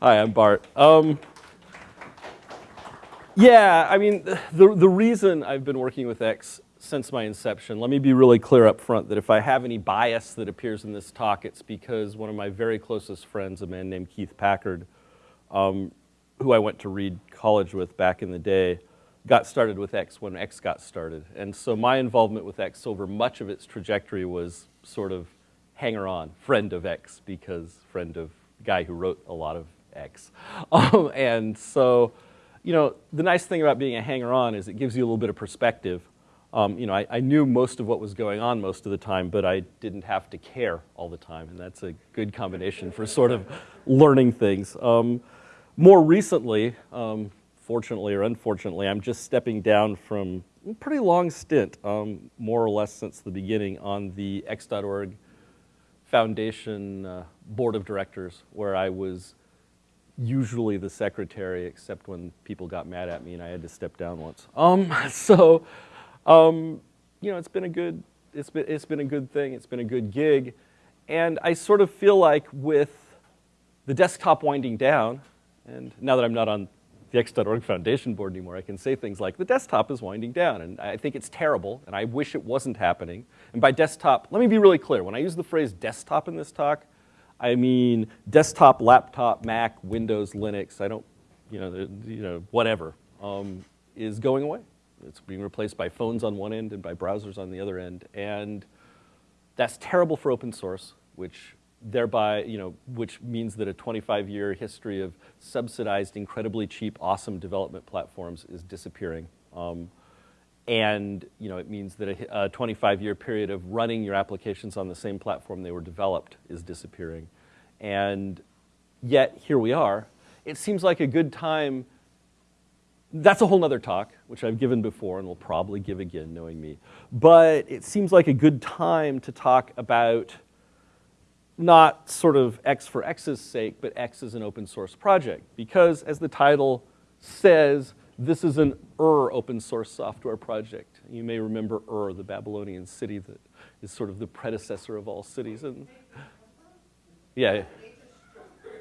Hi, I'm Bart. Um, yeah, I mean, the, the reason I've been working with X since my inception, let me be really clear up front that if I have any bias that appears in this talk, it's because one of my very closest friends, a man named Keith Packard, um, who I went to Reed College with back in the day, got started with X when X got started. And so my involvement with X over much of its trajectory was sort of hanger on, friend of X, because friend of guy who wrote a lot of X. Um, and so, you know, the nice thing about being a hanger on is it gives you a little bit of perspective. Um, you know, I, I, knew most of what was going on most of the time, but I didn't have to care all the time, and that's a good combination for sort of learning things. Um, more recently, um, fortunately or unfortunately, I'm just stepping down from a pretty long stint, um, more or less since the beginning, on the X.org Foundation uh, Board of Directors, where I was usually the secretary, except when people got mad at me and I had to step down once. Um, so, um, you know, it's been a good, it's been, it's been a good thing. It's been a good gig. And I sort of feel like with the desktop winding down, and now that I'm not on the X.org Foundation board anymore, I can say things like, the desktop is winding down, and I think it's terrible, and I wish it wasn't happening. And by desktop, let me be really clear. When I use the phrase desktop in this talk, I mean desktop, laptop, Mac, Windows, Linux, I don't, you know, you know whatever, um, is going away. It's being replaced by phones on one end and by browsers on the other end. And that's terrible for open source, which thereby, you know, which means that a 25-year history of subsidized, incredibly cheap, awesome development platforms is disappearing. Um, and you know, it means that a 25-year period of running your applications on the same platform they were developed is disappearing. And yet, here we are. It seems like a good time that's a whole other talk, which I've given before and will probably give again, knowing me. But it seems like a good time to talk about not sort of X for X's sake, but X is an open source project. Because as the title says, this is an Ur open source software project. You may remember Ur, the Babylonian city that is sort of the predecessor of all cities. And yeah.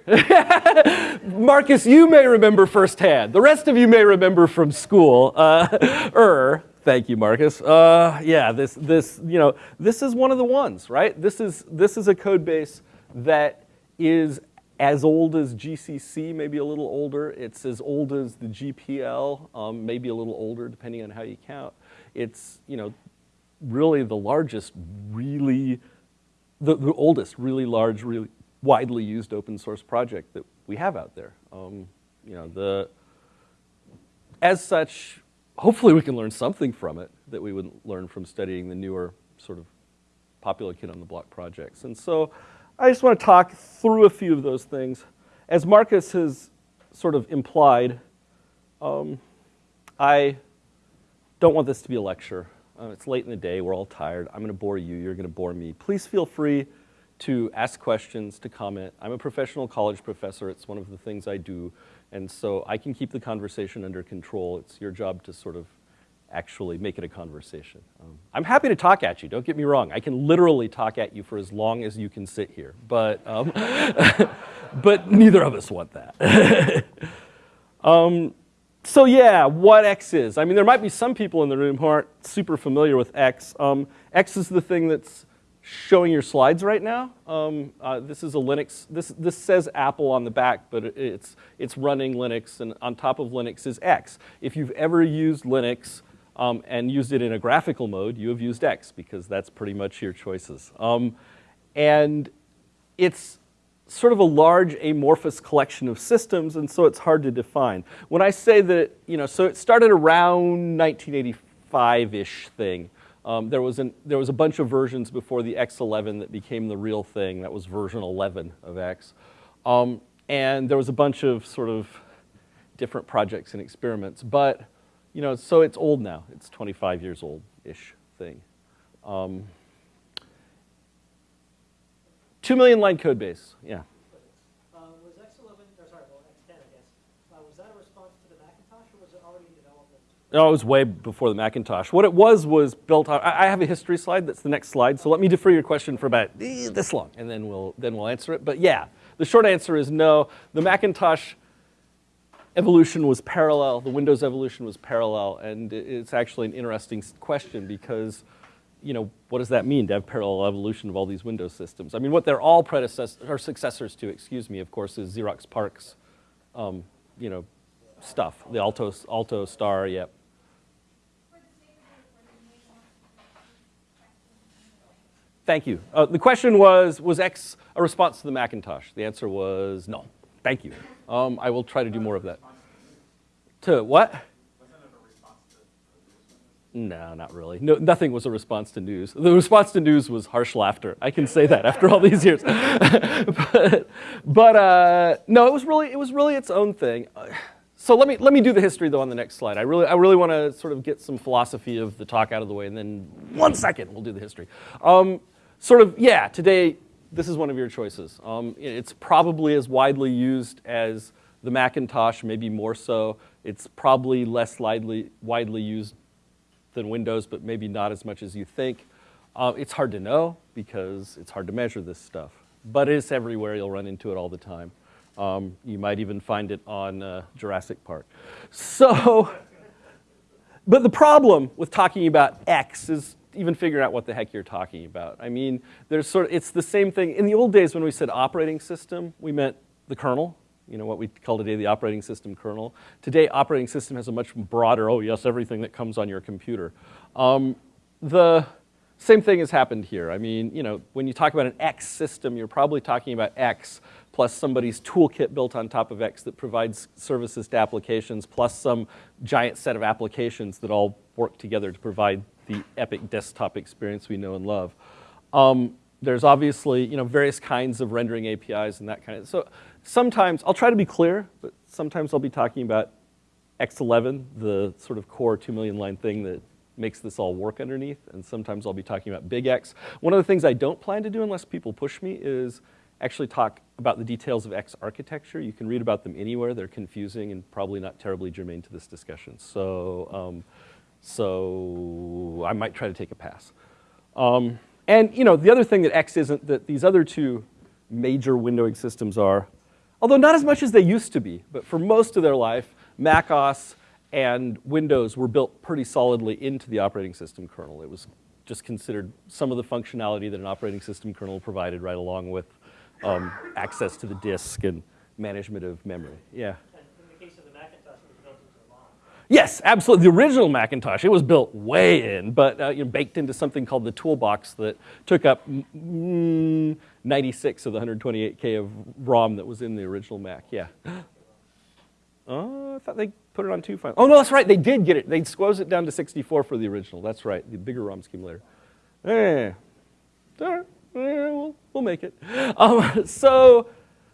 Marcus, you may remember firsthand. The rest of you may remember from school. Uh, er, thank you, Marcus. Uh, yeah, this, this, you know, this is one of the ones, right? This is, this is a code base that is as old as GCC, maybe a little older. It's as old as the GPL, um, maybe a little older, depending on how you count. It's, you know, really the largest, really, the, the oldest, really large, really widely used open source project that we have out there. Um, you know, the, as such, hopefully we can learn something from it that we wouldn't learn from studying the newer sort of popular kid on the block projects. And so I just want to talk through a few of those things. As Marcus has sort of implied, um, I don't want this to be a lecture. Uh, it's late in the day, we're all tired. I'm going to bore you, you're going to bore me. Please feel free to ask questions, to comment. I'm a professional college professor. It's one of the things I do. And so I can keep the conversation under control. It's your job to sort of actually make it a conversation. Um, I'm happy to talk at you, don't get me wrong. I can literally talk at you for as long as you can sit here. But, um, but neither of us want that. um, so yeah, what X is. I mean, there might be some people in the room who aren't super familiar with X. Um, X is the thing that's showing your slides right now. Um, uh, this is a Linux, this, this says Apple on the back, but it's, it's running Linux, and on top of Linux is X. If you've ever used Linux um, and used it in a graphical mode, you have used X, because that's pretty much your choices. Um, and it's sort of a large amorphous collection of systems, and so it's hard to define. When I say that, you know, so it started around 1985-ish thing, um, there, was an, there was a bunch of versions before the X11 that became the real thing. That was version 11 of X. Um, and there was a bunch of sort of different projects and experiments. But, you know, so it's old now. It's 25 years old-ish thing. Um, two million line code base, yeah. No, it already developed oh it was way before the Macintosh. What it was was built on, I have a history slide, that's the next slide, so let me defer your question for about eh, this long, and then we'll, then we'll answer it. But yeah, the short answer is no. The Macintosh evolution was parallel, the Windows evolution was parallel, and it's actually an interesting question because, you know, what does that mean to have parallel evolution of all these Windows systems? I mean, what they're all predecessors, or successors to, excuse me, of course, is Xerox PARC's, um, you know, stuff, the Alto, Alto Star, yep. Thank you. Uh, the question was, was X a response to the Macintosh? The answer was no. Thank you. Um, I will try to do more of that. To what? No, not really. No, nothing was a response to NeWS. The response to NeWS was harsh laughter. I can say that after all these years. but, but uh, no, it was really it was really its own thing. So let me let me do the history though on the next slide. I really I really want to sort of get some philosophy of the talk out of the way, and then one second we'll do the history. Um, sort of yeah. Today this is one of your choices. Um, it's probably as widely used as the Macintosh, maybe more so. It's probably less widely, widely used than Windows, but maybe not as much as you think. Uh, it's hard to know because it's hard to measure this stuff. But it's everywhere. You'll run into it all the time. Um, you might even find it on uh, Jurassic Park. So, but the problem with talking about X is even figure out what the heck you're talking about. I mean, there's sort of, it's the same thing. In the old days when we said operating system, we meant the kernel, you know, what we call today the operating system kernel. Today, operating system has a much broader, oh yes, everything that comes on your computer. Um, the same thing has happened here. I mean, you know, when you talk about an X system, you're probably talking about X plus somebody's toolkit built on top of X that provides services to applications, plus some giant set of applications that all work together to provide the epic desktop experience we know and love. Um, there's obviously, you know, various kinds of rendering APIs and that kind of, so sometimes, I'll try to be clear, but sometimes I'll be talking about X11, the sort of core two million line thing that makes this all work underneath, and sometimes I'll be talking about big X. One of the things I don't plan to do unless people push me is actually talk about the details of X architecture. You can read about them anywhere. They're confusing and probably not terribly germane to this discussion. So, um, so I might try to take a pass. Um, and you know, the other thing that X isn't that these other two major windowing systems are, although not as much as they used to be, but for most of their life, Mac OS and Windows were built pretty solidly into the operating system kernel. It was just considered some of the functionality that an operating system kernel provided right along with um, access to the disk and management of memory. Yeah. Yes, absolutely. The original Macintosh, it was built way in, but uh, you know, baked into something called the toolbox that took up mm, 96 of the 128K of ROM that was in the original Mac. Yeah. Oh, I thought they put it on two files. Oh, no, that's right. They did get it. They squoze it down to 64 for the original. That's right. The bigger ROM scheme later. Eh. All right. Eh, we'll, we'll make it. Um, so,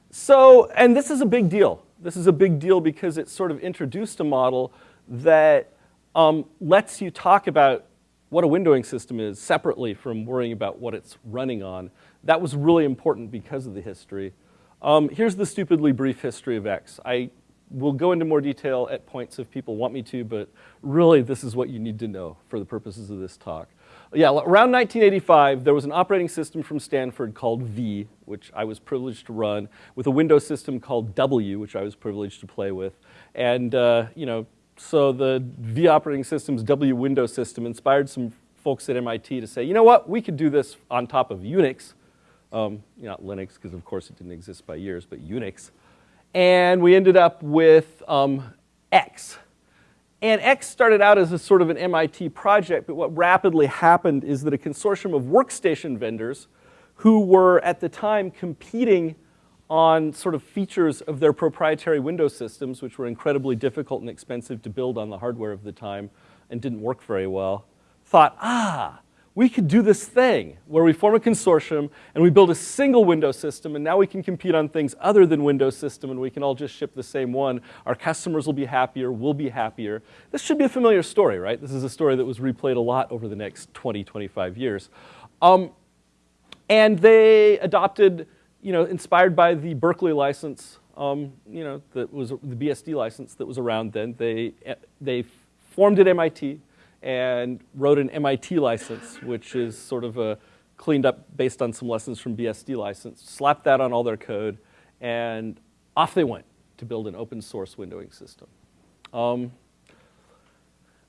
so, and this is a big deal. This is a big deal because it sort of introduced a model that um, lets you talk about what a windowing system is separately from worrying about what it's running on. That was really important because of the history. Um, here's the stupidly brief history of X. I will go into more detail at points if people want me to, but really this is what you need to know for the purposes of this talk. Yeah, around 1985, there was an operating system from Stanford called V, which I was privileged to run, with a Windows system called W, which I was privileged to play with. And, uh, you know, so the V operating system's W window system inspired some folks at MIT to say, you know what, we could do this on top of Unix, um, not Linux, because of course it didn't exist by years, but Unix. And we ended up with um, X. And X started out as a sort of an MIT project, but what rapidly happened is that a consortium of workstation vendors who were at the time competing on sort of features of their proprietary Windows systems, which were incredibly difficult and expensive to build on the hardware of the time and didn't work very well, thought, ah, we could do this thing where we form a consortium and we build a single Windows system and now we can compete on things other than Windows system and we can all just ship the same one. Our customers will be happier, we'll be happier. This should be a familiar story, right? This is a story that was replayed a lot over the next 20, 25 years. Um, and they adopted you know, inspired by the Berkeley license, um, you know, that was the BSD license that was around then. They, they formed at MIT and wrote an MIT license, which is sort of a cleaned up based on some lessons from BSD license, slapped that on all their code, And off they went to build an open source windowing system. Um,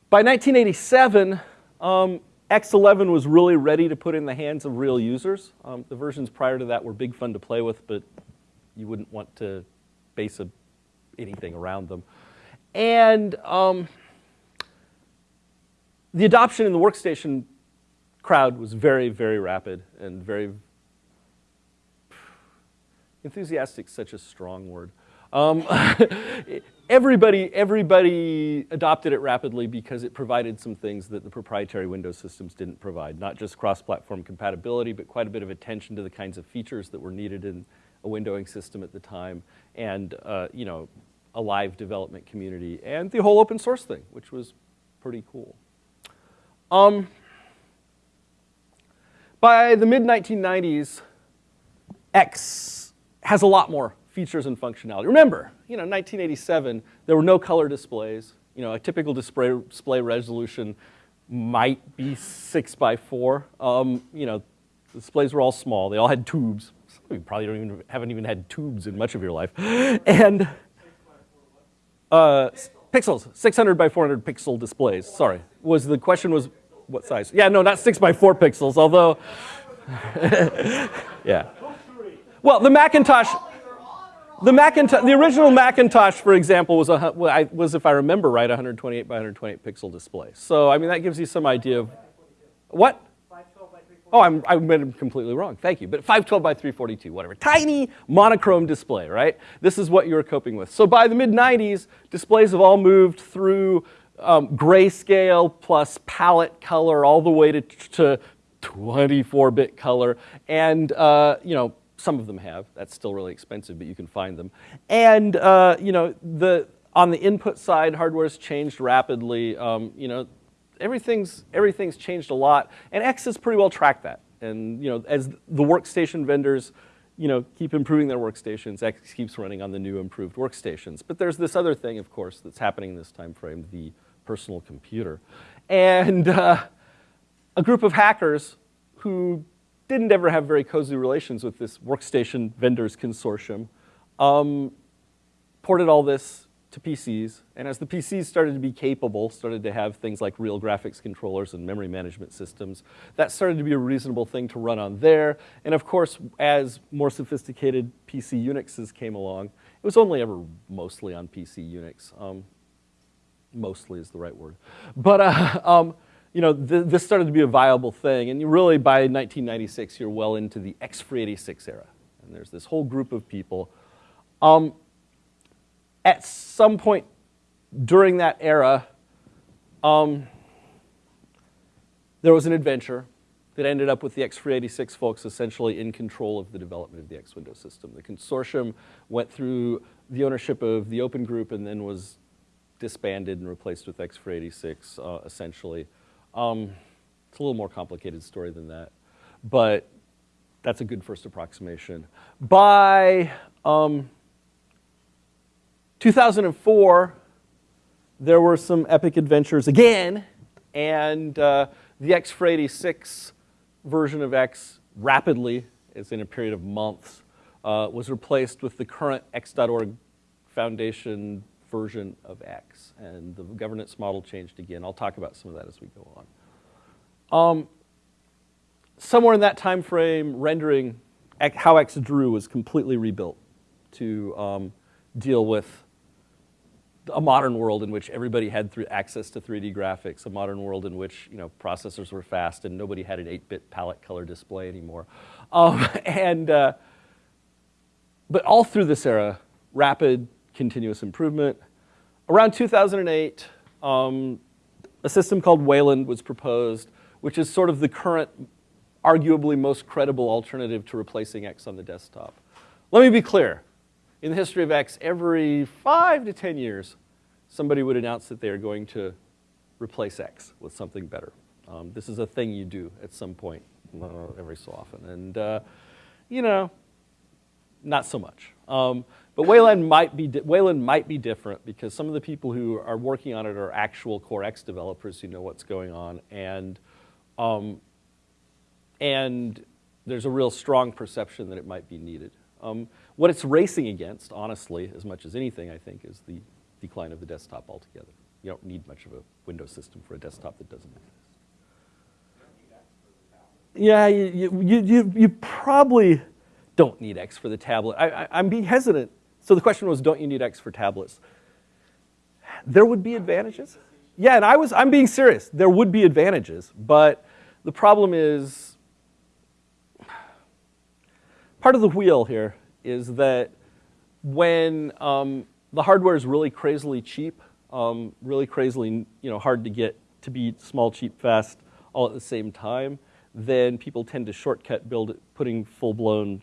by 1987, um, X11 was really ready to put in the hands of real users. Um, the versions prior to that were big fun to play with, but you wouldn't want to base a, anything around them. And um, the adoption in the workstation crowd was very, very rapid and very enthusiastic, such a strong word. Um, everybody, everybody adopted it rapidly because it provided some things that the proprietary Windows systems didn't provide. Not just cross-platform compatibility, but quite a bit of attention to the kinds of features that were needed in a windowing system at the time, and uh, you know, a live development community, and the whole open source thing, which was pretty cool. Um, by the mid-1990s, X has a lot more features and functionality. Remember, you know, 1987, there were no color displays. You know, a typical display, display resolution might be six by four. Um, you know, displays were all small. They all had tubes. Some of you probably don't even, haven't even had tubes in much of your life. And uh, pixels, 600 by 400 pixel displays. Sorry, was the question was what size? Yeah, no, not six by four pixels, although, yeah. Well, the Macintosh, the Macintosh, the original Macintosh, for example, was, a, was, if I remember right, 128 by 128 pixel display. So, I mean, that gives you some idea of, what? Oh, I'm, I am completely wrong. Thank you. But 512 by 342, whatever. Tiny monochrome display, right? This is what you were coping with. So by the mid 90s, displays have all moved through um, grayscale plus palette color all the way to, to 24-bit color. And, uh, you know, some of them have. That's still really expensive, but you can find them. And, uh, you know, the, on the input side, hardware's changed rapidly. Um, you know, everything's, everything's changed a lot. And X has pretty well tracked that. And, you know, as the workstation vendors, you know, keep improving their workstations, X keeps running on the new improved workstations. But there's this other thing, of course, that's happening in this time frame, the personal computer. And uh, a group of hackers who didn't ever have very cozy relations with this workstation vendors consortium um, ported all this to PCs. And as the PCs started to be capable, started to have things like real graphics controllers and memory management systems, that started to be a reasonable thing to run on there. And of course, as more sophisticated PC Unixes came along, it was only ever mostly on PC Unix. Um, mostly is the right word. But uh, um, you know, th this started to be a viable thing, and you really by 1996, you're well into the X386 era. And there's this whole group of people. Um, at some point during that era, um, there was an adventure that ended up with the X386 folks essentially in control of the development of the X Window system. The consortium went through the ownership of the Open Group and then was disbanded and replaced with XFree86, uh, essentially. Um, it's a little more complicated story than that, but that's a good first approximation. By um, 2004, there were some epic adventures again, and uh, the XFree86 version of X rapidly, as in a period of months, uh, was replaced with the current X.org Foundation version of X, and the governance model changed again. I'll talk about some of that as we go on. Um, somewhere in that time frame, rendering how X drew was completely rebuilt to um, deal with a modern world in which everybody had access to 3D graphics, a modern world in which you know processors were fast and nobody had an 8-bit palette color display anymore. Um, and uh, but all through this era, rapid continuous improvement. Around 2008, um, a system called Wayland was proposed, which is sort of the current, arguably most credible alternative to replacing X on the desktop. Let me be clear. In the history of X, every five to 10 years, somebody would announce that they are going to replace X with something better. Um, this is a thing you do at some point, uh, every so often. And, uh, you know, not so much. Um, but Wayland might, be Wayland might be different because some of the people who are working on it are actual Core X developers who know what's going on. And, um, and there's a real strong perception that it might be needed. Um, what it's racing against, honestly, as much as anything, I think, is the decline of the desktop altogether. You don't need much of a Windows system for a desktop that doesn't exist. Yeah, you, you, you, you probably don't need X for the tablet. I, am being hesitant. So the question was, don't you need X for tablets? There would be advantages. Yeah, and I was, I'm being serious. There would be advantages, but the problem is, part of the wheel here is that when um, the hardware is really crazily cheap, um, really crazily you know, hard to get to be small, cheap, fast, all at the same time, then people tend to shortcut build it, putting full-blown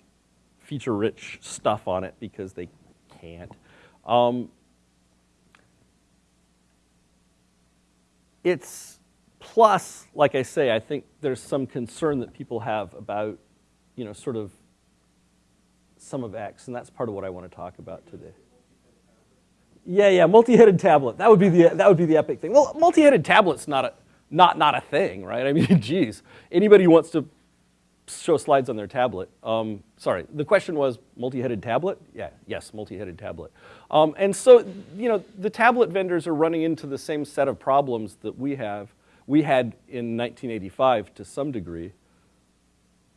feature-rich stuff on it because they can't. Um, it's plus, like I say, I think there's some concern that people have about, you know, sort of some of X, and that's part of what I want to talk about today. Yeah, yeah, multi-headed tablet. That would be the that would be the epic thing. Well, multi-headed tablet's not a not not a thing, right? I mean, geez, anybody wants to show slides on their tablet. Um, sorry, the question was multi-headed tablet? Yeah, yes, multi-headed tablet. Um, and so, you know, the tablet vendors are running into the same set of problems that we have, we had in 1985 to some degree,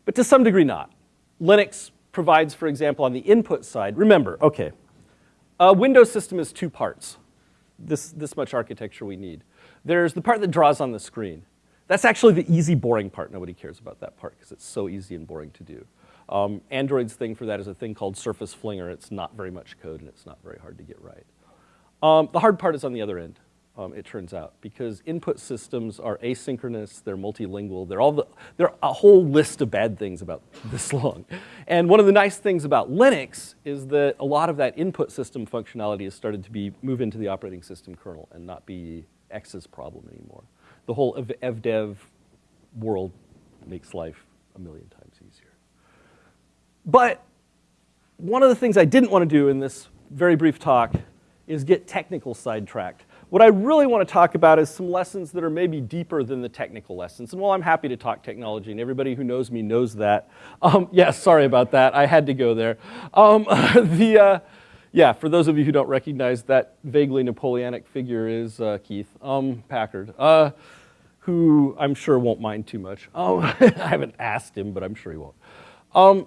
but to some degree not. Linux provides, for example, on the input side, remember, okay, a Windows system is two parts. This, this much architecture we need. There's the part that draws on the screen. That's actually the easy, boring part. Nobody cares about that part because it's so easy and boring to do. Um, Android's thing for that is a thing called Surface Flinger. It's not very much code and it's not very hard to get right. Um, the hard part is on the other end, um, it turns out, because input systems are asynchronous, they're multilingual, they're all the, they're a whole list of bad things about this long. And one of the nice things about Linux is that a lot of that input system functionality has started to be move into the operating system kernel and not be X's problem anymore the whole evdev world makes life a million times easier. But one of the things I didn't want to do in this very brief talk is get technical sidetracked. What I really want to talk about is some lessons that are maybe deeper than the technical lessons. And while I'm happy to talk technology, and everybody who knows me knows that, um, yes, yeah, sorry about that, I had to go there. Um, the, uh, yeah, for those of you who don't recognize that vaguely Napoleonic figure is uh, Keith um, Packard. Uh, who I'm sure won't mind too much. Um, I haven't asked him, but I'm sure he won't. Um,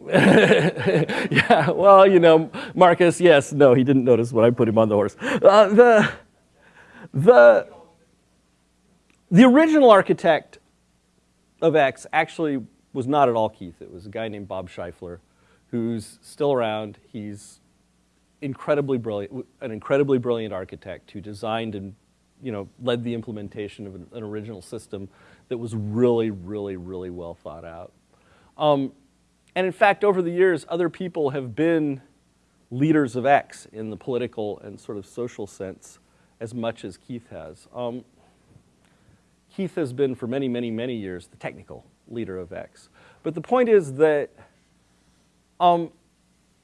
yeah, well, you know, Marcus, yes, no, he didn't notice when I put him on the horse. Uh, the, the, the original architect of X actually was not at all Keith. It was a guy named Bob Scheifler, who's still around. He's incredibly brilliant, an incredibly brilliant architect who designed and you know, led the implementation of an, an original system that was really, really, really well thought out. Um, and in fact, over the years, other people have been leaders of X in the political and sort of social sense as much as Keith has. Um, Keith has been for many, many, many years the technical leader of X. But the point is that um,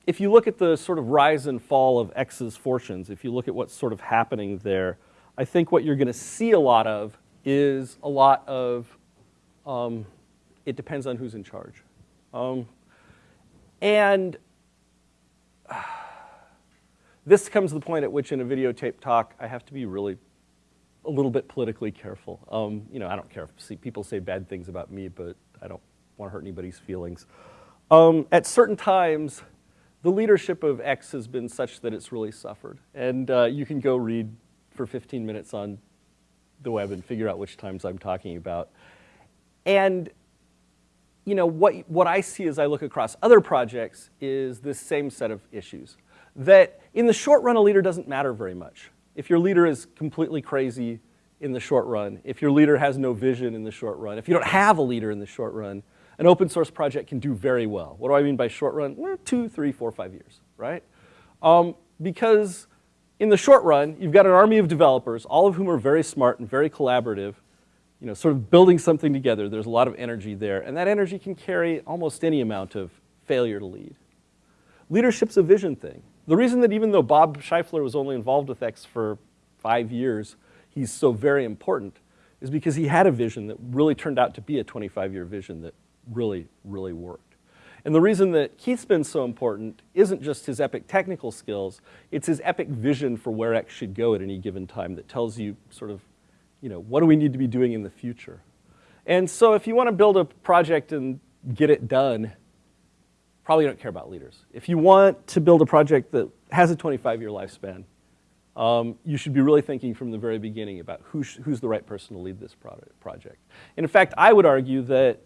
if you look at the sort of rise and fall of X's fortunes, if you look at what's sort of happening there, I think what you're going to see a lot of is a lot of, um, it depends on who's in charge. Um, and this comes to the point at which in a videotape talk, I have to be really a little bit politically careful. Um, you know, I don't care if people say bad things about me, but I don't want to hurt anybody's feelings. Um, at certain times, the leadership of X has been such that it's really suffered. And uh, you can go read for 15 minutes on the web and figure out which times I'm talking about. And you know, what, what I see as I look across other projects is this same set of issues. That in the short run, a leader doesn't matter very much. If your leader is completely crazy in the short run, if your leader has no vision in the short run, if you don't have a leader in the short run, an open source project can do very well. What do I mean by short run? two, three, four, five years, right? Um, because in the short run, you've got an army of developers, all of whom are very smart and very collaborative, you know, sort of building something together. There's a lot of energy there, and that energy can carry almost any amount of failure to lead. Leadership's a vision thing. The reason that even though Bob Scheifler was only involved with X for five years, he's so very important is because he had a vision that really turned out to be a 25-year vision that really, really worked. And the reason that Keith's been so important isn't just his epic technical skills, it's his epic vision for where X should go at any given time that tells you sort of, you know, what do we need to be doing in the future? And so if you want to build a project and get it done, probably don't care about leaders. If you want to build a project that has a 25-year lifespan, um, you should be really thinking from the very beginning about who who's the right person to lead this project. And in fact, I would argue that,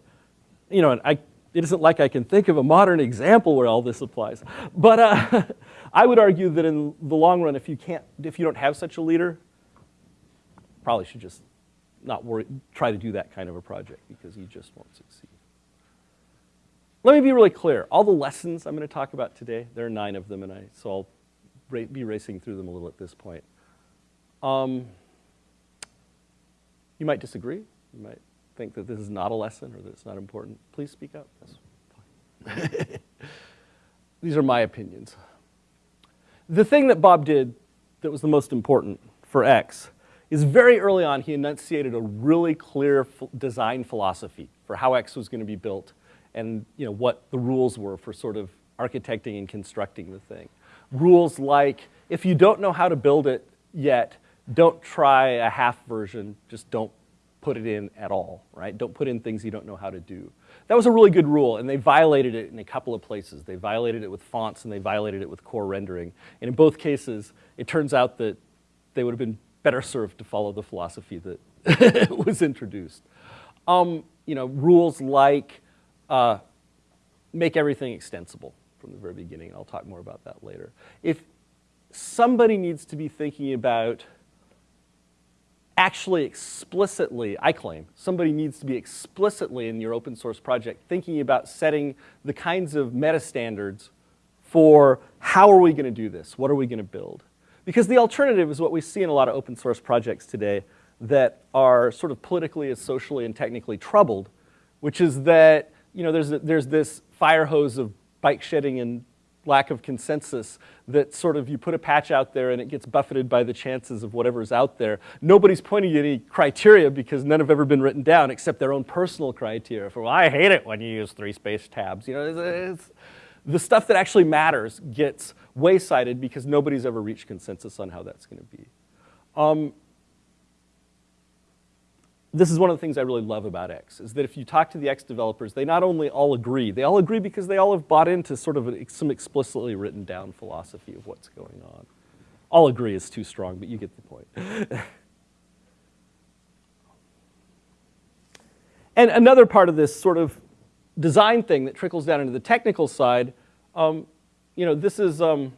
you know, I, it isn't like I can think of a modern example where all this applies, but uh, I would argue that in the long run, if you can't, if you don't have such a leader, probably should just not worry, try to do that kind of a project because you just won't succeed. Let me be really clear. All the lessons I'm going to talk about today, there are nine of them, and I, so I'll be racing through them a little at this point. Um, you might disagree. You might think that this is not a lesson or that it's not important. Please speak up. These are my opinions. The thing that Bob did that was the most important for X is very early on he enunciated a really clear design philosophy for how X was going to be built and you know, what the rules were for sort of architecting and constructing the thing rules like if you don't know how to build it yet, don't try a half version, just don't put it in at all, right? Don't put in things you don't know how to do. That was a really good rule, and they violated it in a couple of places. They violated it with fonts, and they violated it with core rendering. And in both cases, it turns out that they would have been better served to follow the philosophy that was introduced. Um, you know, rules like uh, make everything extensible from the very beginning, and I'll talk more about that later. If somebody needs to be thinking about actually explicitly, I claim, somebody needs to be explicitly in your open source project thinking about setting the kinds of meta standards for how are we going to do this? What are we going to build? Because the alternative is what we see in a lot of open source projects today that are sort of politically and socially and technically troubled, which is that you know, there's, there's this fire hose of bike shedding and lack of consensus that sort of you put a patch out there and it gets buffeted by the chances of whatever's out there. Nobody's pointing to any criteria because none have ever been written down except their own personal criteria for, well, I hate it when you use three space tabs. You know, it's, it's, the stuff that actually matters gets waysided because nobody's ever reached consensus on how that's going to be. Um, this is one of the things I really love about X, is that if you talk to the X developers, they not only all agree, they all agree because they all have bought into sort of a, some explicitly written down philosophy of what's going on. All agree is too strong, but you get the point. and another part of this sort of design thing that trickles down into the technical side, um, you know, this is, um,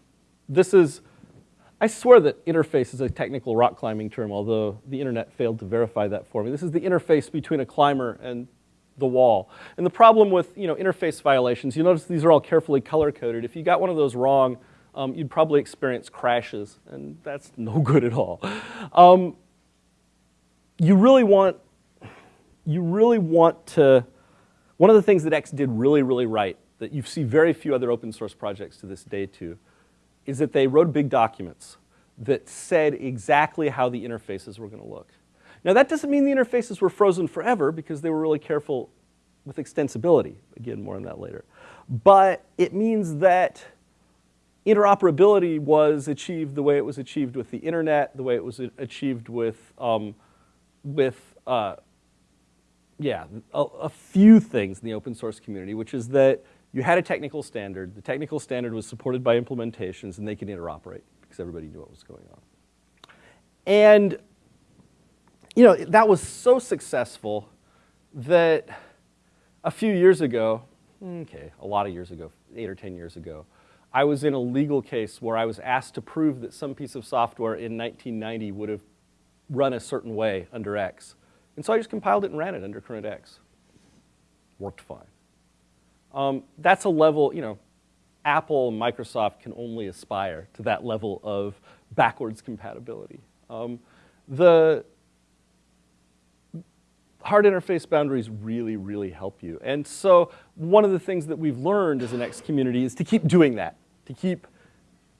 this is I swear that interface is a technical rock climbing term, although the internet failed to verify that for me. This is the interface between a climber and the wall. And the problem with you know, interface violations, you notice these are all carefully color-coded. If you got one of those wrong, um, you'd probably experience crashes, and that's no good at all. Um, you really want, you really want to, one of the things that X did really, really right, that you see very few other open source projects to this day to, is that they wrote big documents that said exactly how the interfaces were going to look. Now that doesn't mean the interfaces were frozen forever because they were really careful with extensibility. Again, more on that later. But it means that interoperability was achieved the way it was achieved with the internet, the way it was achieved with, um, with uh, yeah, a, a few things in the open source community, which is that you had a technical standard. The technical standard was supported by implementations, and they could interoperate because everybody knew what was going on. And you know, that was so successful that a few years ago, okay, a lot of years ago, eight or 10 years ago, I was in a legal case where I was asked to prove that some piece of software in 1990 would have run a certain way under X. And so I just compiled it and ran it under current X. Worked fine. Um, that's a level, you know, Apple and Microsoft can only aspire to that level of backwards compatibility. Um, the hard interface boundaries really, really help you. And so one of the things that we've learned as an X community is to keep doing that, to keep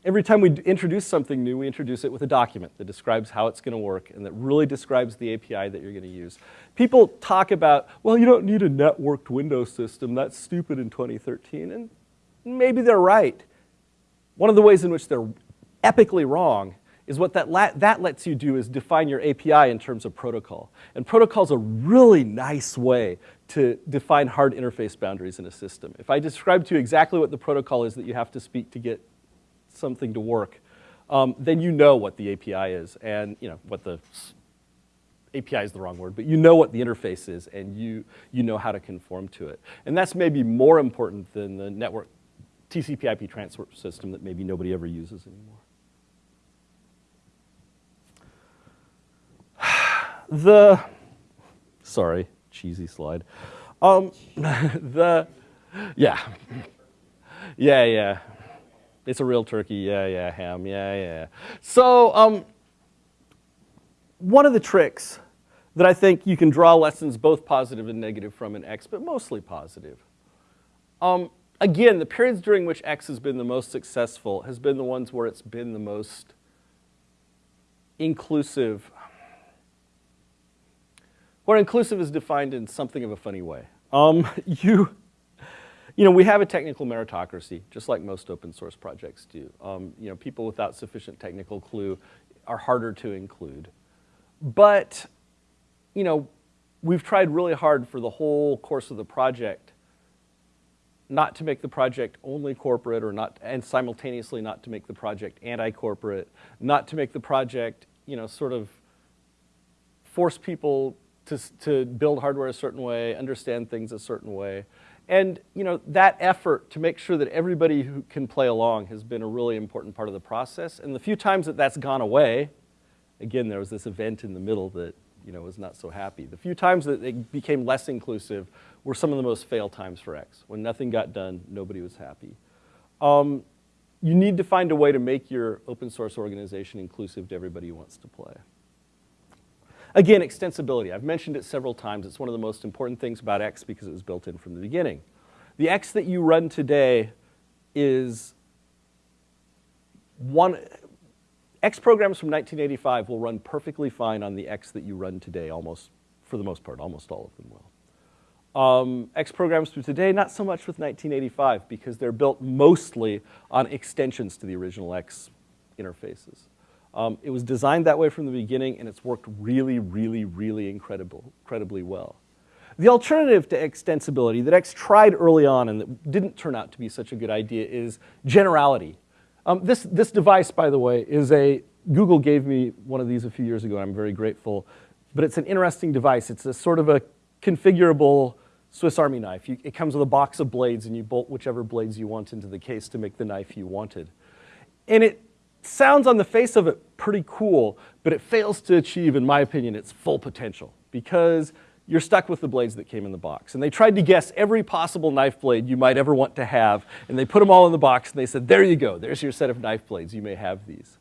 every time we introduce something new, we introduce it with a document that describes how it's going to work and that really describes the API that you're going to use. People talk about, well, you don't need a networked Windows system. That's stupid in 2013. And maybe they're right. One of the ways in which they're epically wrong is what that, that lets you do is define your API in terms of protocol. And protocol is a really nice way to define hard interface boundaries in a system. If I describe to you exactly what the protocol is that you have to speak to get something to work, um, then you know what the API is and you know what the API is the wrong word, but you know what the interface is and you, you know how to conform to it. And that's maybe more important than the network TCP IP transfer system that maybe nobody ever uses anymore. The, sorry, cheesy slide. Um, the, yeah, yeah, yeah. It's a real turkey, yeah, yeah, ham, yeah, yeah. So um, one of the tricks that I think you can draw lessons both positive and negative from in X, but mostly positive. Um, again, the periods during which X has been the most successful has been the ones where it's been the most inclusive, where inclusive is defined in something of a funny way. Um, you, you know, we have a technical meritocracy, just like most open source projects do. Um, you know, people without sufficient technical clue are harder to include. But, you know, we've tried really hard for the whole course of the project not to make the project only corporate or not, and simultaneously not to make the project anti-corporate, not to make the project, you know, sort of force people to, to build hardware a certain way, understand things a certain way. And you know, that effort to make sure that everybody who can play along has been a really important part of the process. And the few times that that's gone away, again, there was this event in the middle that you know, was not so happy. The few times that it became less inclusive were some of the most fail times for X. When nothing got done, nobody was happy. Um, you need to find a way to make your open source organization inclusive to everybody who wants to play. Again, extensibility. I've mentioned it several times. It's one of the most important things about X because it was built in from the beginning. The X that you run today is one, X programs from 1985 will run perfectly fine on the X that you run today, almost, for the most part, almost all of them will. Um, X programs from today, not so much with 1985 because they're built mostly on extensions to the original X interfaces. Um, it was designed that way from the beginning, and it's worked really, really, really incredible, incredibly well. The alternative to extensibility that X tried early on and that didn't turn out to be such a good idea is generality. Um, this, this device, by the way, is a, Google gave me one of these a few years ago, and I'm very grateful, but it's an interesting device. It's a sort of a configurable Swiss Army knife. You, it comes with a box of blades, and you bolt whichever blades you want into the case to make the knife you wanted. And it sounds on the face of it pretty cool, but it fails to achieve, in my opinion, its full potential because you're stuck with the blades that came in the box. And they tried to guess every possible knife blade you might ever want to have, and they put them all in the box, and they said, there you go, there's your set of knife blades, you may have these.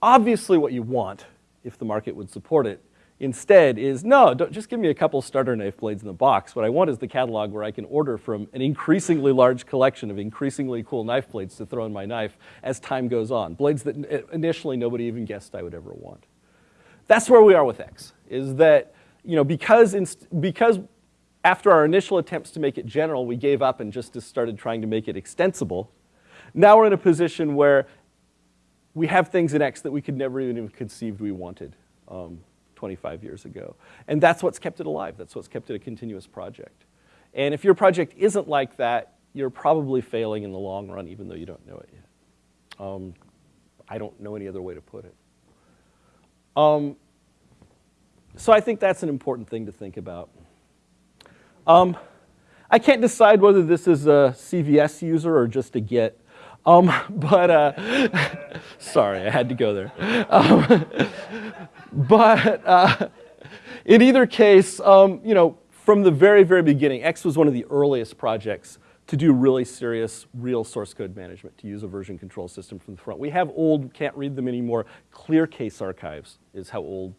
Obviously what you want, if the market would support it, instead is, no, just give me a couple starter knife blades in the box. What I want is the catalog where I can order from an increasingly large collection of increasingly cool knife blades to throw in my knife as time goes on. Blades that initially nobody even guessed I would ever want. That's where we are with X, is that, you know, because, because after our initial attempts to make it general, we gave up and just started trying to make it extensible, now we're in a position where we have things in X that we could never even have conceived we wanted. Um, 25 years ago. And that's what's kept it alive. That's what's kept it a continuous project. And if your project isn't like that, you're probably failing in the long run, even though you don't know it yet. Um, I don't know any other way to put it. Um, so I think that's an important thing to think about. Um, I can't decide whether this is a CVS user or just a Git. Um, but, uh, sorry, I had to go there. Um, but uh, in either case, um, you know, from the very, very beginning, X was one of the earliest projects to do really serious real source code management, to use a version control system from the front. We have old, can't read them anymore, clear case archives is how old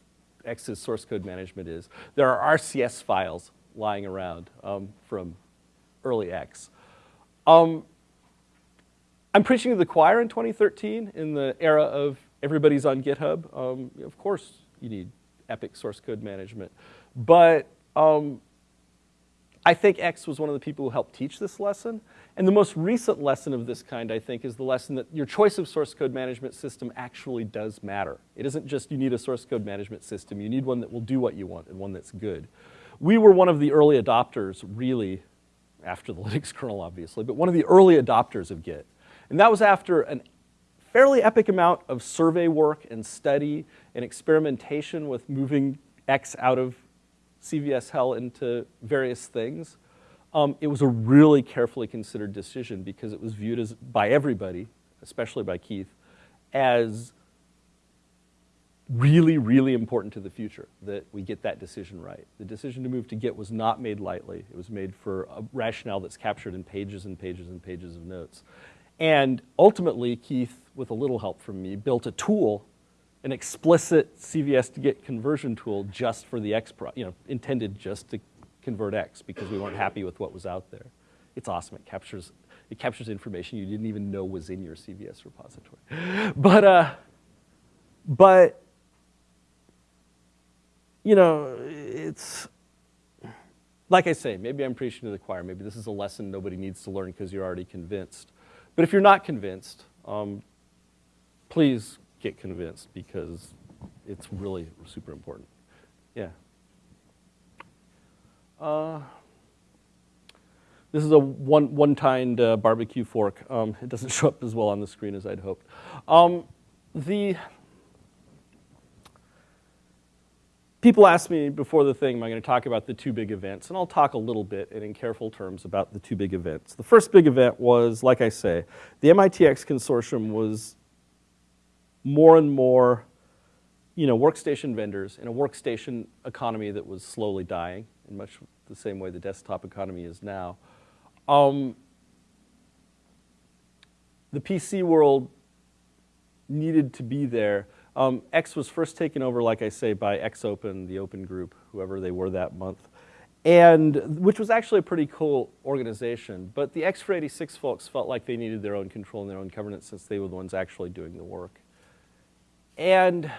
X's source code management is. There are RCS files lying around um, from early X. Um, I'm preaching to the choir in 2013 in the era of everybody's on GitHub. Um, of course, you need epic source code management. But um, I think X was one of the people who helped teach this lesson. And the most recent lesson of this kind, I think, is the lesson that your choice of source code management system actually does matter. It isn't just you need a source code management system. You need one that will do what you want and one that's good. We were one of the early adopters, really, after the Linux kernel, obviously, but one of the early adopters of Git. And that was after a fairly epic amount of survey work and study and experimentation with moving X out of CVS hell into various things. Um, it was a really carefully considered decision because it was viewed as, by everybody, especially by Keith, as really, really important to the future that we get that decision right. The decision to move to Git was not made lightly. It was made for a rationale that's captured in pages and pages and pages of notes. And ultimately, Keith, with a little help from me, built a tool, an explicit CVS to Git conversion tool just for the X, you know, intended just to convert X because we weren't happy with what was out there. It's awesome. It captures, it captures information you didn't even know was in your CVS repository. But, uh, but you know, it's, like I say, maybe I'm preaching to the choir. Maybe this is a lesson nobody needs to learn because you're already convinced. But if you're not convinced, um, please get convinced because it's really super important. Yeah. Uh, this is a one, one-tined uh, barbecue fork. Um, it doesn't show up as well on the screen as I'd hoped. Um, the people ask me before the thing, am I going to talk about the two big events? And I'll talk a little bit and in careful terms about the two big events. The first big event was, like I say, the MIT X consortium was more and more you know, workstation vendors in a workstation economy that was slowly dying in much the same way the desktop economy is now. Um, the PC world needed to be there um, X was first taken over, like I say, by X/Open, the open group, whoever they were that month, and which was actually a pretty cool organization. But the XFree86 folks felt like they needed their own control and their own governance since they were the ones actually doing the work. And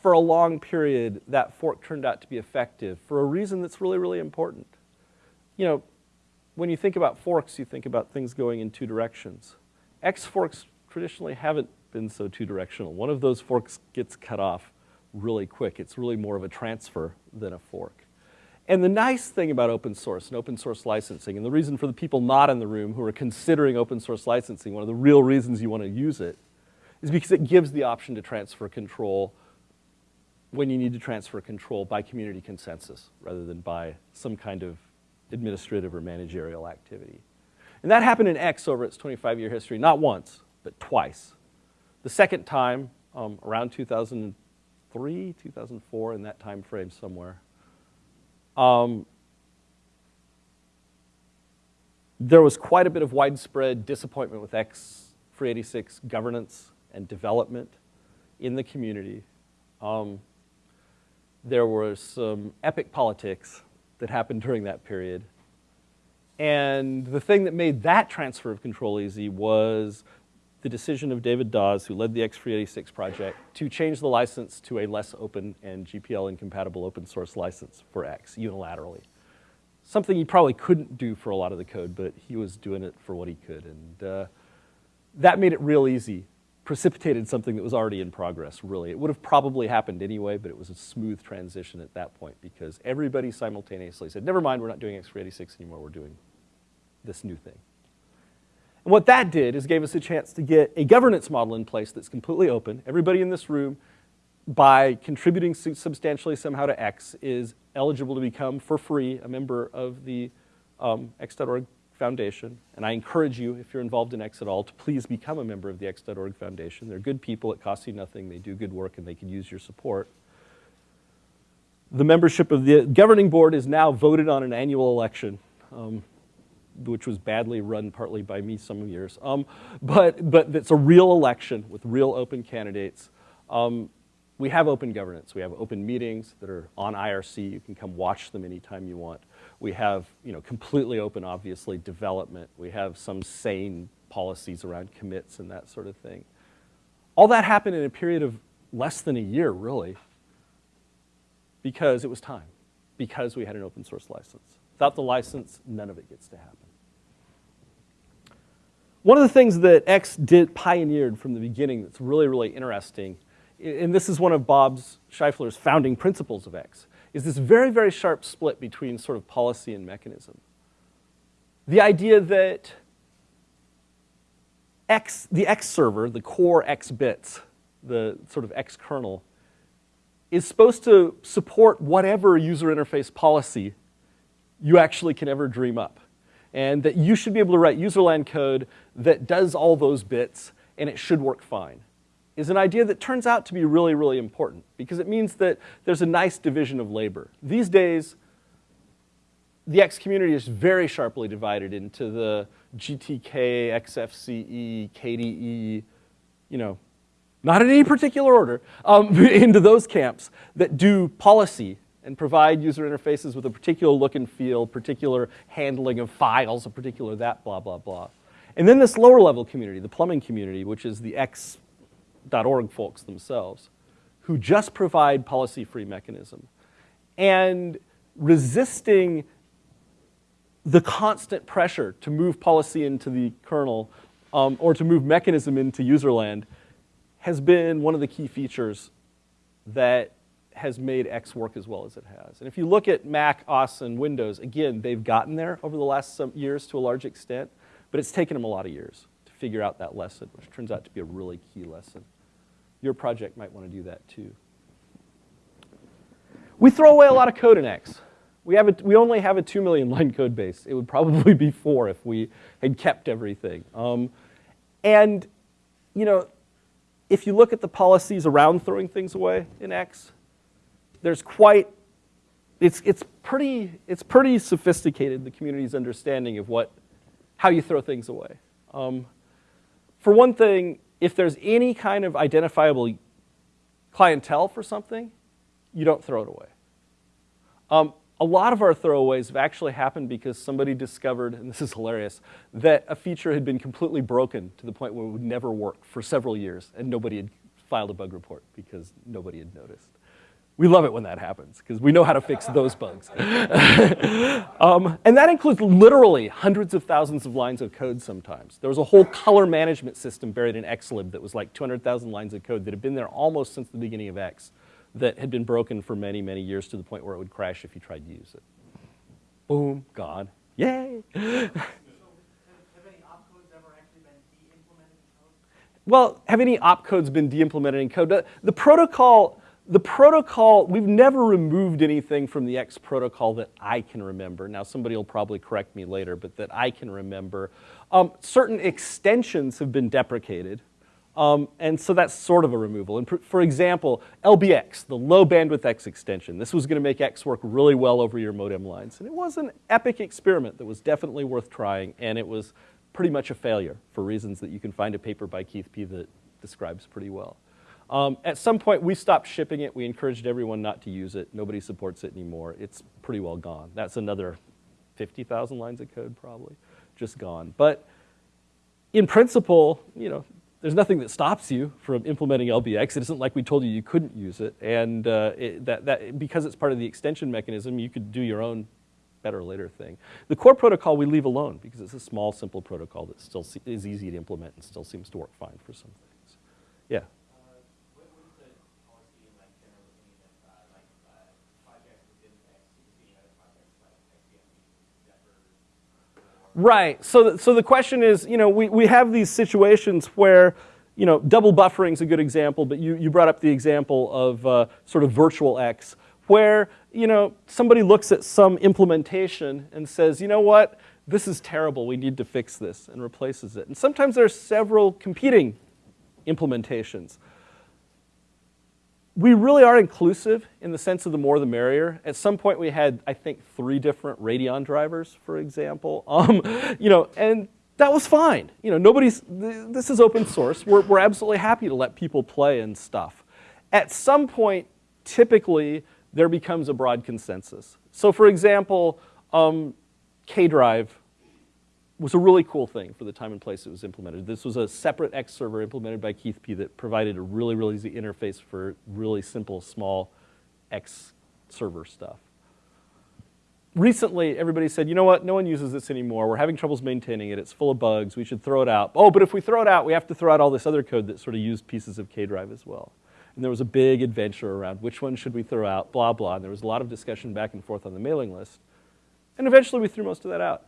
for a long period, that fork turned out to be effective for a reason that's really, really important. You know, when you think about forks, you think about things going in two directions. X forks traditionally haven't been so two-directional. One of those forks gets cut off really quick. It's really more of a transfer than a fork. And the nice thing about open source and open source licensing, and the reason for the people not in the room who are considering open source licensing, one of the real reasons you want to use it, is because it gives the option to transfer control when you need to transfer control by community consensus rather than by some kind of administrative or managerial activity. And that happened in X over its 25-year history, not once, but twice. The second time, um, around 2003, 2004, in that time frame somewhere, um, there was quite a bit of widespread disappointment with XFree86 governance and development in the community. Um, there was some epic politics that happened during that period. And the thing that made that transfer of control easy was the decision of David Dawes, who led the XFree86 project, to change the license to a less open and GPL incompatible open source license for X unilaterally. Something he probably couldn't do for a lot of the code, but he was doing it for what he could. And uh, that made it real easy, precipitated something that was already in progress, really. It would have probably happened anyway, but it was a smooth transition at that point because everybody simultaneously said, never mind, we're not doing XFree86 anymore, we're doing this new thing. What that did is gave us a chance to get a governance model in place that's completely open. Everybody in this room, by contributing substantially somehow to X, is eligible to become, for free, a member of the um, X.org Foundation. And I encourage you, if you're involved in X at all, to please become a member of the X.org Foundation. They're good people, it costs you nothing, they do good work, and they can use your support. The membership of the governing board is now voted on an annual election. Um, which was badly run partly by me some years. Um, but, but it's a real election with real open candidates. Um, we have open governance. We have open meetings that are on IRC. You can come watch them anytime you want. We have, you know, completely open, obviously, development. We have some sane policies around commits and that sort of thing. All that happened in a period of less than a year, really, because it was time, because we had an open source license. Without the license, none of it gets to happen. One of the things that X did pioneered from the beginning that's really, really interesting, and this is one of Bob's Scheifler's founding principles of X, is this very, very sharp split between sort of policy and mechanism. The idea that X, the X server, the core X bits, the sort of X kernel, is supposed to support whatever user interface policy you actually can ever dream up. And that you should be able to write userland code that does all those bits and it should work fine is an idea that turns out to be really, really important because it means that there's a nice division of labor. These days, the X community is very sharply divided into the GTK, XFCE, KDE, you know, not in any particular order, um, into those camps that do policy and provide user interfaces with a particular look and feel, particular handling of files, a particular that, blah, blah, blah. And then this lower level community, the plumbing community, which is the X.org folks themselves, who just provide policy-free mechanism. And resisting the constant pressure to move policy into the kernel um, or to move mechanism into userland has been one of the key features that has made X work as well as it has. And if you look at Mac, OS, and Windows, again, they've gotten there over the last some years to a large extent, but it's taken them a lot of years to figure out that lesson, which turns out to be a really key lesson. Your project might want to do that too. We throw away a lot of code in X. We, have a, we only have a 2 million line code base. It would probably be four if we had kept everything. Um, and, you know, if you look at the policies around throwing things away in X, there's quite, it's, it's, pretty, it's pretty sophisticated, the community's understanding of what, how you throw things away. Um, for one thing, if there's any kind of identifiable clientele for something, you don't throw it away. Um, a lot of our throwaways have actually happened because somebody discovered, and this is hilarious, that a feature had been completely broken to the point where it would never work for several years, and nobody had filed a bug report because nobody had noticed. We love it when that happens because we know how to fix those bugs. um, and that includes literally hundreds of thousands of lines of code sometimes. There was a whole color management system buried in Xlib that was like 200,000 lines of code that had been there almost since the beginning of X that had been broken for many, many years to the point where it would crash if you tried to use it. Boom, gone. Yay! Well, have any opcodes been de-implemented in code? The, the protocol, the protocol, we've never removed anything from the X protocol that I can remember. Now, somebody will probably correct me later, but that I can remember. Um, certain extensions have been deprecated. Um, and so that's sort of a removal. And for example, LBX, the low bandwidth X extension, this was gonna make X work really well over your modem lines. And it was an epic experiment that was definitely worth trying, and it was pretty much a failure for reasons that you can find a paper by Keith P that describes pretty well. Um, at some point, we stopped shipping it. We encouraged everyone not to use it. Nobody supports it anymore. It's pretty well gone. That's another 50,000 lines of code probably, just gone. But in principle, you know, there's nothing that stops you from implementing LBX. It isn't like we told you you couldn't use it. And uh, it, that, that, because it's part of the extension mechanism, you could do your own better later thing. The core protocol we leave alone because it's a small, simple protocol that still is easy to implement and still seems to work fine for some things. Yeah? Right. So, so the question is, you know, we, we have these situations where, you know, double buffering is a good example, but you, you brought up the example of uh, sort of virtual X, where, you know, somebody looks at some implementation and says, you know what, this is terrible, we need to fix this, and replaces it. And sometimes there are several competing implementations we really are inclusive in the sense of the more the merrier. At some point we had, I think, three different Radeon drivers, for example. Um, you know, and that was fine. You know, nobody's, this is open source. We're, we're absolutely happy to let people play and stuff. at some point, typically, there becomes a broad consensus. So for example, um, Kdrive was a really cool thing for the time and place it was implemented. This was a separate X server implemented by Keith P that provided a really, really easy interface for really simple, small X server stuff. Recently, everybody said, you know what, no one uses this anymore. We're having troubles maintaining it. It's full of bugs. We should throw it out. Oh, but if we throw it out, we have to throw out all this other code that sort of used pieces of Kdrive as well. And there was a big adventure around which one should we throw out, blah, blah. And there was a lot of discussion back and forth on the mailing list. And eventually we threw most of that out.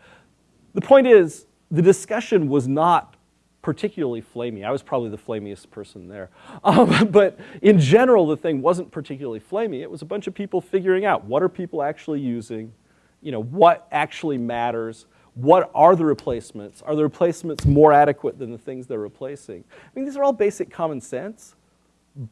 The point is, the discussion was not particularly flamey. I was probably the flamiest person there. Um, but in general, the thing wasn't particularly flamey. It was a bunch of people figuring out what are people actually using, you know, what actually matters, what are the replacements? Are the replacements more adequate than the things they're replacing? I mean, these are all basic common sense,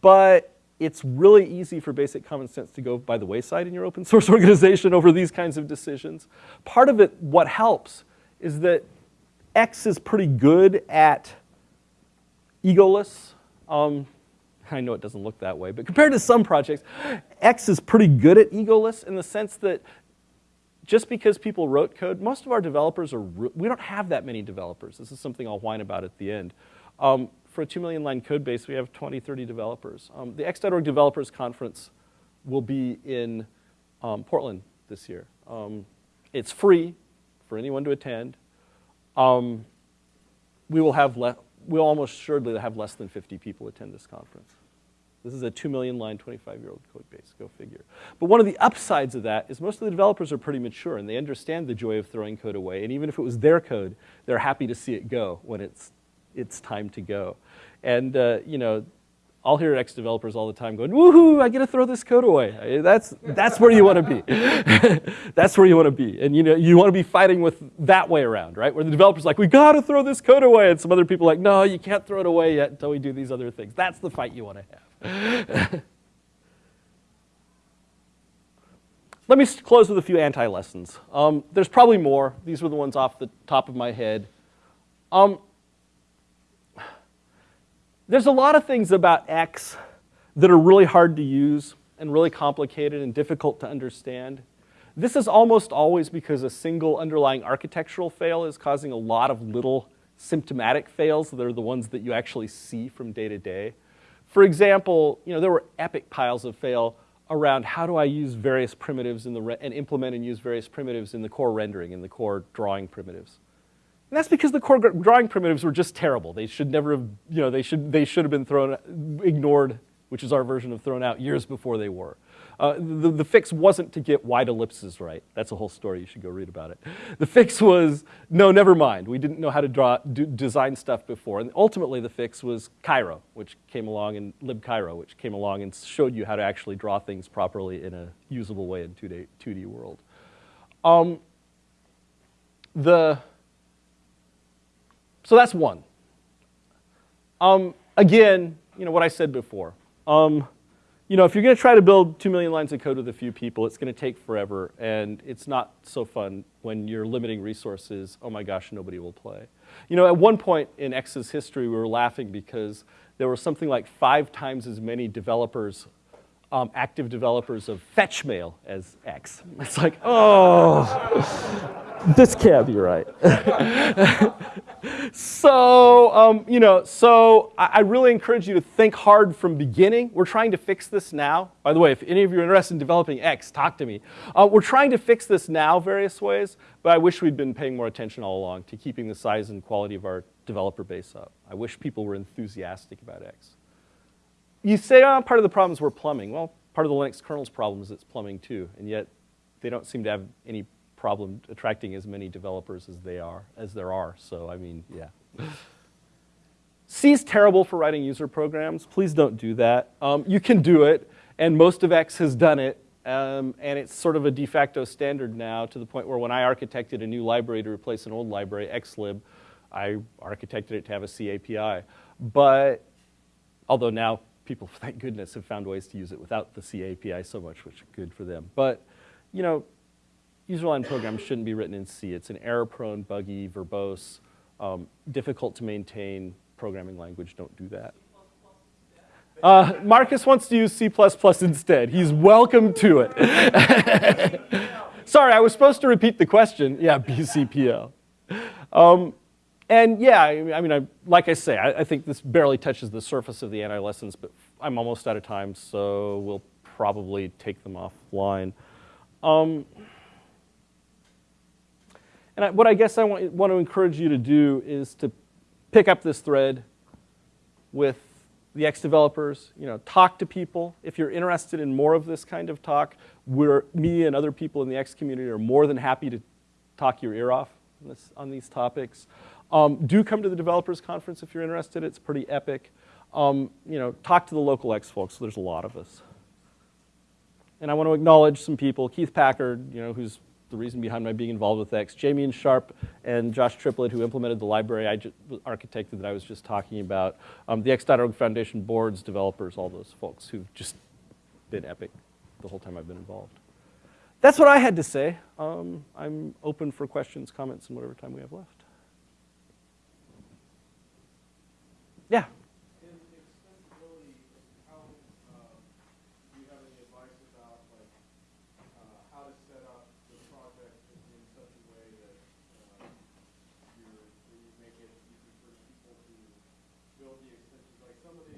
but it's really easy for basic common sense to go by the wayside in your open source organization over these kinds of decisions. Part of it, what helps, is that X is pretty good at egoless. Um, I know it doesn't look that way, but compared to some projects, X is pretty good at egoless in the sense that just because people wrote code, most of our developers are, we don't have that many developers. This is something I'll whine about at the end. Um, for a 2 million line code base, we have 20, 30 developers. Um, the X.org Developers Conference will be in um, Portland this year. Um, it's free for anyone to attend. Um, we will have, we'll almost assuredly have less than 50 people attend this conference. This is a 2 million line, 25 year old code base, go figure. But one of the upsides of that is most of the developers are pretty mature and they understand the joy of throwing code away. And even if it was their code, they're happy to see it go when it's, it's time to go. And, uh, you know, I'll hear X developers all the time going, woohoo, I get to throw this code away. That's, that's where you want to be. that's where you want to be. And you know, you want to be fighting with that way around, right? Where the developer's like, we got to throw this code away. And some other people are like, no, you can't throw it away yet until we do these other things. That's the fight you want to have. Let me close with a few anti-lessons. Um, there's probably more. These were the ones off the top of my head. Um, there's a lot of things about X that are really hard to use and really complicated and difficult to understand. This is almost always because a single underlying architectural fail is causing a lot of little symptomatic fails that are the ones that you actually see from day to day. For example, you know, there were epic piles of fail around how do I use various primitives in the and implement and use various primitives in the core rendering, in the core drawing primitives. And that's because the core drawing primitives were just terrible. They should never have, you know, they should, they should have been thrown, ignored, which is our version of thrown out, years before they were. Uh, the, the fix wasn't to get wide ellipses right. That's a whole story. You should go read about it. The fix was, no, never mind. We didn't know how to draw, design stuff before. And ultimately, the fix was Cairo, which came along, and libcairo, which came along and showed you how to actually draw things properly in a usable way in 2D, 2D world. Um, the so that's one. Um, again, you know what I said before. Um, you know, if you're going to try to build two million lines of code with a few people, it's going to take forever, and it's not so fun when you're limiting resources. Oh my gosh, nobody will play. You know, at one point in X's history, we were laughing because there were something like five times as many developers, um, active developers of fetchmail as X. It's like, oh, this can't be right. so, um, you know, so I, I, really encourage you to think hard from beginning. We're trying to fix this now. By the way, if any of you are interested in developing X, talk to me. Uh, we're trying to fix this now various ways, but I wish we'd been paying more attention all along to keeping the size and quality of our developer base up. I wish people were enthusiastic about X. You say, oh, part of the problem is we're plumbing. Well, part of the Linux kernel's problem is it's plumbing too, and yet they don't seem to have any problem attracting as many developers as they are, as there are. So I mean, yeah. C is terrible for writing user programs. Please don't do that. Um, you can do it, and most of X has done it, um, and it's sort of a de facto standard now to the point where when I architected a new library to replace an old library, Xlib, I architected it to have a C API. But although now people, thank goodness, have found ways to use it without the C API so much, which is good for them. But you know, user-line programs shouldn't be written in C. It's an error-prone, buggy, verbose, um, difficult to maintain programming language. Don't do that. Uh, Marcus wants to use C++ instead. He's welcome to it. Sorry, I was supposed to repeat the question. Yeah, BCPL. Um, and yeah, I mean, I, like I say, I, I, think this barely touches the surface of the anti-lessons, but I'm almost out of time, so we'll probably take them offline. Um, and I, what I guess I want, want to encourage you to do is to pick up this thread with the X developers, you know, talk to people. If you're interested in more of this kind of talk, we're, me and other people in the X community are more than happy to talk your ear off on, this, on these topics. Um, do come to the developers conference if you're interested. It's pretty epic. Um, you know, talk to the local X folks. There's a lot of us. And I want to acknowledge some people. Keith Packard, you know, who's the reason behind my being involved with X. Jamey Sharp and Josh Triplett, who implemented the library I architected that I was just talking about. Um, the X.org Foundation boards, developers, all those folks who've just been epic the whole time I've been involved. That's what I had to say. Um, I'm open for questions, comments, and whatever time we have left. Yeah.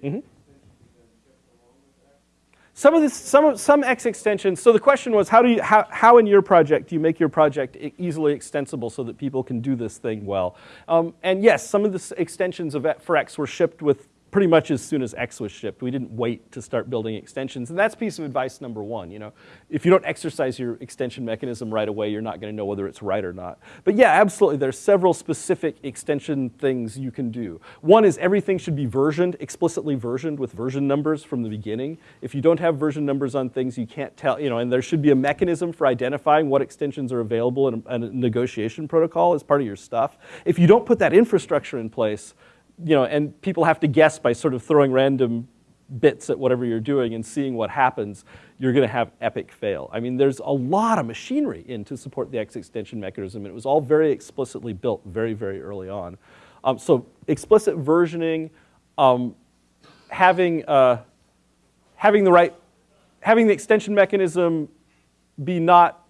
Mm -hmm. Some of this, some of some X extensions. So the question was, how do you, how, how in your project do you make your project easily extensible so that people can do this thing well? Um, and yes, some of the extensions of for X were shipped with pretty much as soon as X was shipped. We didn't wait to start building extensions. And that's piece of advice number one. You know, if you don't exercise your extension mechanism right away, you're not going to know whether it's right or not. But yeah, absolutely. There's several specific extension things you can do. One is everything should be versioned, explicitly versioned with version numbers from the beginning. If you don't have version numbers on things, you can't tell, you know, and there should be a mechanism for identifying what extensions are available in a, in a negotiation protocol as part of your stuff. If you don't put that infrastructure in place, you know, and people have to guess by sort of throwing random bits at whatever you're doing and seeing what happens, you're going to have epic fail. I mean, there's a lot of machinery in to support the X extension mechanism, and it was all very explicitly built very, very early on. Um, so explicit versioning, um, having, uh, having the right, having the extension mechanism be not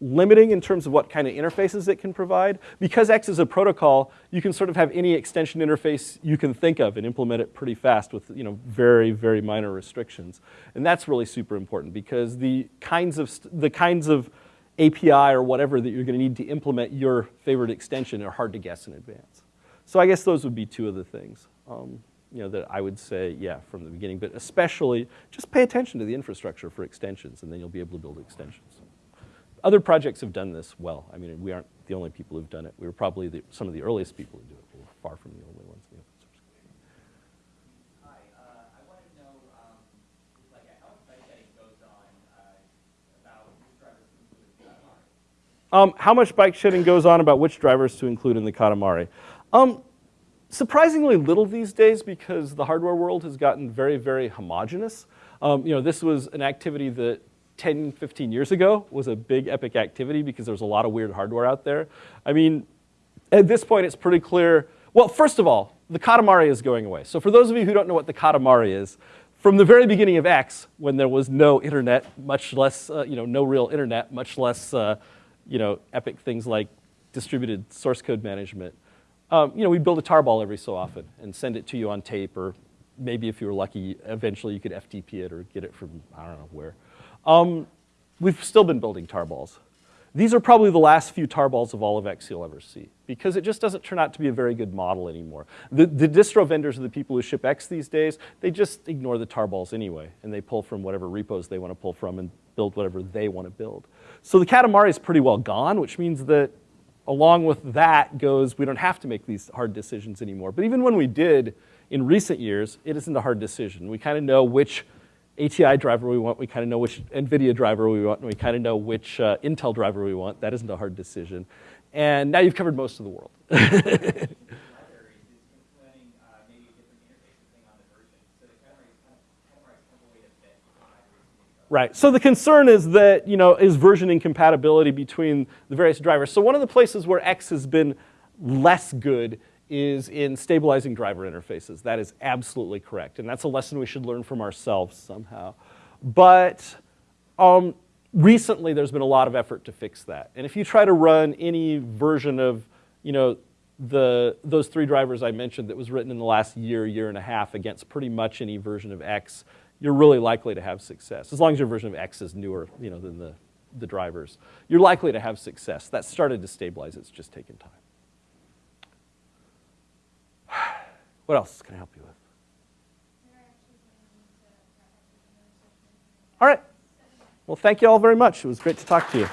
limiting in terms of what kind of interfaces it can provide. Because X is a protocol, you can sort of have any extension interface you can think of and implement it pretty fast with you know, very, very minor restrictions. And that's really super important because the kinds of, the kinds of API or whatever that you're going to need to implement your favorite extension are hard to guess in advance. So I guess those would be two of the things. Um, you know, that I would say, yeah, from the beginning, but especially just pay attention to the infrastructure for extensions and then you'll be able to build extensions. Other projects have done this well. I mean, we aren't the only people who've done it. We were probably the, some of the earliest people who do it. We're far from the only ones in the open source community. Hi, I want to know, like, how much bike shedding goes on about which drivers to include in the Katamari? Um, how much bike shedding goes on about which drivers to include in the Katamari? Um, surprisingly little these days because the hardware world has gotten very, very homogenous. Um, you know, this was an activity that 10, 15 years ago was a big epic activity because there's a lot of weird hardware out there. I mean, at this point it's pretty clear, well, first of all, the Katamari is going away. So for those of you who don't know what the Katamari is, from the very beginning of X, when there was no internet, much less, uh, you know, no real internet, much less, uh, you know, epic things like distributed source code management, um, you know, we build a tarball every so often and send it to you on tape, or maybe if you were lucky, eventually you could FTP it or get it from, I don't know where. Um, we've still been building tarballs. These are probably the last few tarballs of all of X you'll ever see because it just doesn't turn out to be a very good model anymore. The, the distro vendors are the people who ship X these days. They just ignore the tarballs anyway and they pull from whatever repos they want to pull from and build whatever they want to build. So the Katamari is pretty well gone, which means that along with that goes we don't have to make these hard decisions anymore. But even when we did in recent years, it isn't a hard decision. We kind of know which ATI driver we want, we kind of know which NVIDIA driver we want, and we kind of know which uh, Intel driver we want. That isn't a hard decision. And now you've covered most of the world. Right. So the concern is that, you know, is version incompatibility between the various drivers. So one of the places where X has been less good is in stabilizing driver interfaces. That is absolutely correct. And that's a lesson we should learn from ourselves somehow. But um, recently there's been a lot of effort to fix that. And if you try to run any version of, you know, the, those three drivers I mentioned that was written in the last year, year and a half against pretty much any version of X, you're really likely to have success. As long as your version of X is newer, you know, than the, the drivers. You're likely to have success. That started to stabilize, it's just taken time. What else can I help you with? All right. Well, thank you all very much. It was great to talk to you.